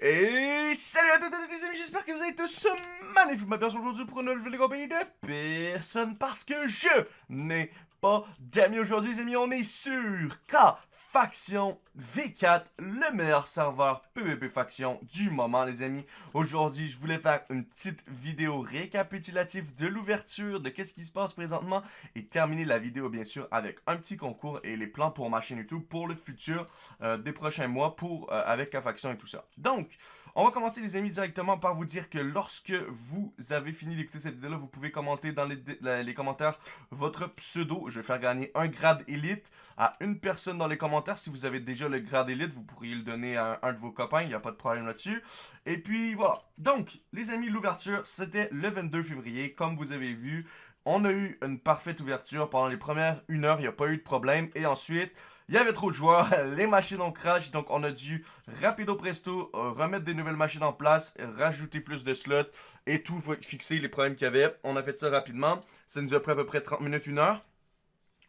Et salut à toutes les amis, j'espère que vous allez tous magnifiquement bien aujourd'hui pour une nouvelle vidéo compagnie de personne parce que je n'ai pas d'amis aujourd'hui les amis, on est sur K Faction V4, le meilleur serveur PvP Faction du moment les amis. Aujourd'hui, je voulais faire une petite vidéo récapitulative de l'ouverture, de qu'est-ce qui se passe présentement et terminer la vidéo bien sûr avec un petit concours et les plans pour ma chaîne YouTube pour le futur euh, des prochains mois pour euh, avec K Faction et tout ça. Donc, on va commencer les amis directement par vous dire que lorsque vous avez fini d'écouter cette vidéo-là, vous pouvez commenter dans les, commentaires votre pseudo. Je vais faire gagner un grade élite à une personne dans les commentaires. Si vous avez déjà le grade élite, vous pourriez le donner à un de vos copains, il n'y a pas de problème là-dessus. Et puis voilà. Donc, les amis, l'ouverture, c'était le 22 février, comme vous avez vu. On a eu une parfaite ouverture pendant les premières une heure, il n'y a pas eu de problème. Et ensuite, il y avait trop de joueurs, les machines ont crash, donc on a dû rapido presto euh, remettre des nouvelles machines en place, rajouter plus de slots et tout fixer les problèmes qu'il y avait. On a fait ça rapidement, ça nous a pris à peu près 30 minutes, une heure.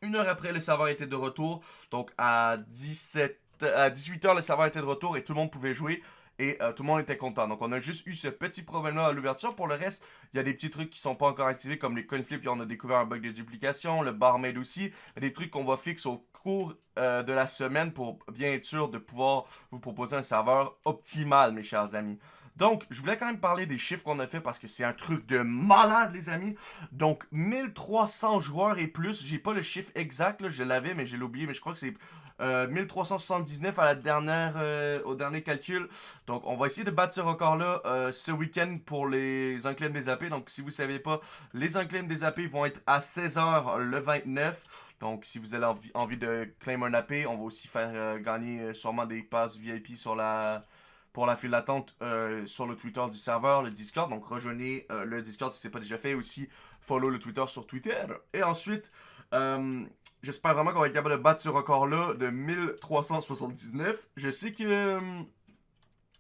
Une heure après, le serveur était de retour, donc à 17 à 18h, le serveur était de retour et tout le monde pouvait jouer et euh, tout le monde était content. Donc on a juste eu ce petit problème-là à l'ouverture. Pour le reste, il y a des petits trucs qui sont pas encore activés comme les coinflips, puis on a découvert un bug de duplication, le barmaid aussi, des trucs qu'on va fixer au cours euh, de la semaine pour bien être sûr de pouvoir vous proposer un serveur optimal, mes chers amis. Donc, je voulais quand même parler des chiffres qu'on a fait parce que c'est un truc de malade, les amis. Donc, 1300 joueurs et plus. J'ai pas le chiffre exact, je l'avais, mais je l'ai oublié. Mais je crois que c'est 1379 euh, à la dernière, euh, au dernier calcul. Donc, on va essayer de battre ce record-là ce week-end pour les enclèmes des AP. Donc, si vous savez pas, les enclèmes des AP vont être à 16h le 29. Donc, si vous avez envie, de claim un AP, on va aussi faire gagner sûrement des passes VIP sur la pour la file d'attente sur le Twitter du serveur, le Discord. Donc, rejoignez le Discord si ce n'est pas déjà fait. Aussi, follow le Twitter sur Twitter. Et ensuite, euh, j'espère vraiment qu'on va être capable de battre ce record-là de 1379. Je sais que... Euh,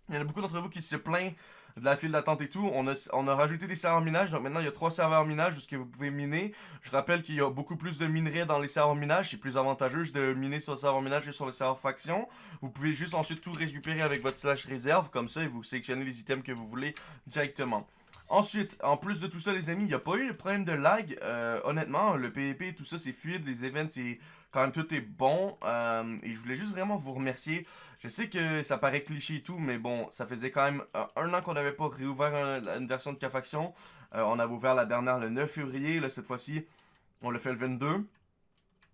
il y en a beaucoup d'entre vous qui se plaignent de la file d'attente et tout. On a, on a rajouté des serveurs minage. Donc maintenant, il y a trois serveurs minage que vous pouvez miner. Je rappelle qu'il y a beaucoup plus de minerais dans les serveurs minage. C'est plus avantageux de miner sur le serveur minage que sur le serveur faction. Vous pouvez juste ensuite tout récupérer avec votre slash réserve. Comme ça, et vous sélectionnez les items que vous voulez directement. Ensuite, en plus de tout ça, les amis, il n'y a pas eu de problème de lag. Euh, honnêtement, le PvP, tout ça, c'est fluide. Les events, c'est quand même tout est bon. Euh, et je voulais juste vraiment vous remercier. Je sais que ça paraît cliché et tout, mais bon, ça faisait quand même euh, un an qu'on n'avait pas réouvert une version de K-Faction. on avait ouvert la dernière le 9 février. Là, cette fois-ci, on l'a fait le 22.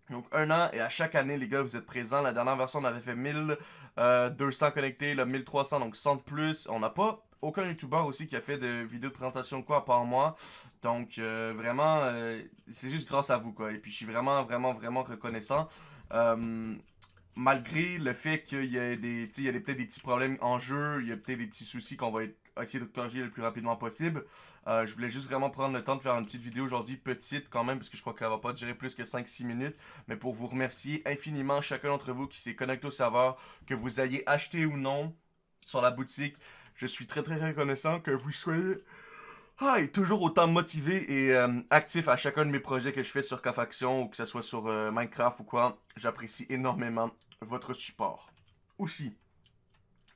Donc un an et à chaque année les gars vous êtes présents. La dernière version on avait fait 1200 connectés, le 1300 donc 100 de plus. On n'a pas aucun youtubeur aussi qui a fait de vidéos de présentation quoi à part moi. Donc euh, vraiment, euh, c'est juste grâce à vous quoi. Et puis je suis vraiment, vraiment, vraiment reconnaissant. Euh, malgré le fait qu'il y a des, il y a peut-être des petits problèmes en jeu, il y a peut-être des petits soucis qu'on va essayer de corriger le plus rapidement possible. je voulais juste vraiment prendre le temps de faire une petite vidéo aujourd'hui, petite quand même, parce que je crois qu'elle va pas durer plus que 5-6 minutes. Mais pour vous remercier infiniment chacun d'entre vous qui s'est connecté au serveur, que vous ayez acheté ou non sur la boutique. Je suis très très reconnaissant que vous soyez toujours autant motivé et euh, actif à chacun de mes projets que je fais sur K-Faction ou que ce soit sur euh, Minecraft ou quoi. J'apprécie énormément votre support. Aussi,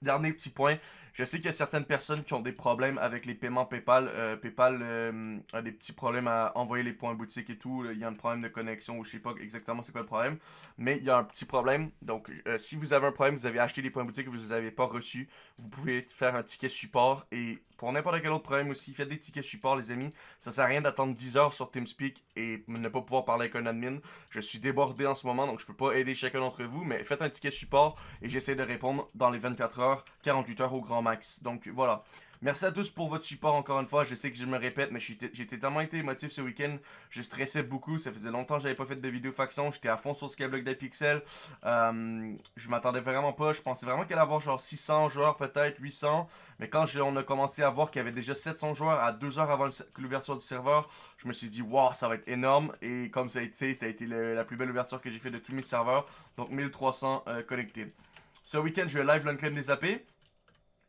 dernier petit point, je sais qu'il y a certaines personnes qui ont des problèmes avec les paiements PayPal. Euh, PayPal euh, a des petits problèmes à envoyer les points boutique et tout. Il y a un problème de connexion ou je sais pas exactement c'est quoi le problème. Mais il y a un petit problème. Donc, euh, si vous avez un problème, vous avez acheté des points boutique et vous ne les avez pas reçus, vous pouvez faire un ticket support. Et pour n'importe quel autre problème aussi, faites des tickets support, les amis. Ça sert à rien d'attendre 10 heures sur TeamSpeak et ne pas pouvoir parler avec un admin. Je suis débordé en ce moment, donc je peux pas aider chacun d'entre vous. Mais faites un ticket support et j'essaie de répondre dans les 24 heures, 48 heures au grand max. Donc voilà. Merci à tous pour votre support encore une fois. Je sais que je me répète, mais j'étais tellement été émotif ce week-end. Je stressais beaucoup. Ça faisait longtemps que j'avais pas fait de vidéo faction. J'étais à fond sur Skyblock des pixels. Euh, je m'attendais vraiment pas. Je pensais vraiment qu'elle allait avoir genre 600 joueurs, peut-être 800. Mais quand on a commencé à voir qu'il y avait déjà 700 joueurs à 2 heures avant l'ouverture du serveur, je me suis dit, wow, ça va être énorme. Et comme ça a été, ça a été la plus belle ouverture que j'ai fait de tous mes serveurs. Donc 1300 euh, connectés. Ce week-end, je vais live l'unclaim des AP.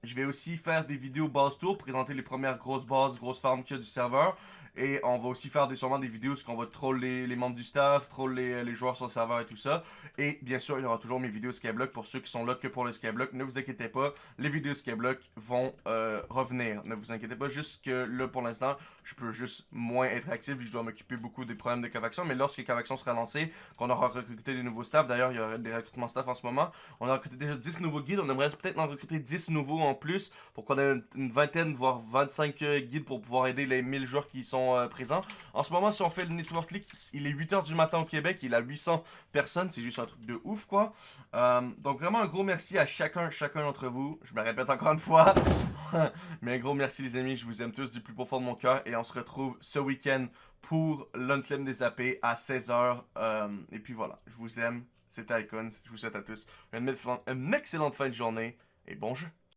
Je vais aussi faire des vidéos base tour, présenter les premières grosses bases, grosses farms qu'il y a du serveur. Et on va aussi faire des, sûrement des vidéos où on va troller les, membres du staff, troller les, joueurs sur le serveur et tout ça. Et bien sûr, il y aura toujours mes vidéos Skyblock pour ceux qui sont là que pour le Skyblock. Ne vous inquiétez pas, les vidéos Skyblock vont euh, revenir. Ne vous inquiétez pas, juste que là, pour l'instant, je peux juste moins être actif je dois m'occuper beaucoup des problèmes de Cavaction. Mais lorsque Cavaction sera lancé, qu'on aura recruté des nouveaux staffs, d'ailleurs, il y aura des recrutements staff en ce moment, on a recruté déjà 10 nouveaux guides. On aimerait peut-être en recruter 10 nouveaux en plus pour qu'on ait une vingtaine, voire 25 euh, guides pour pouvoir aider les 1000 joueurs qui sont euh, présents. En ce moment, si on fait le Network League, il est 8h du matin au Québec, il a 800 personnes, c'est juste un truc de ouf, quoi. Euh, donc vraiment un gros merci à chacun, chacun d'entre vous. Je me répète encore une fois. Mais un gros merci les amis, je vous aime tous du plus profond de mon cœur. Et on se retrouve ce week-end pour l'Unclaim des AP à 16h. Euh, et puis voilà, je vous aime. C'était Icons. Je vous souhaite à tous une, une excellente fin de journée et bon jeu.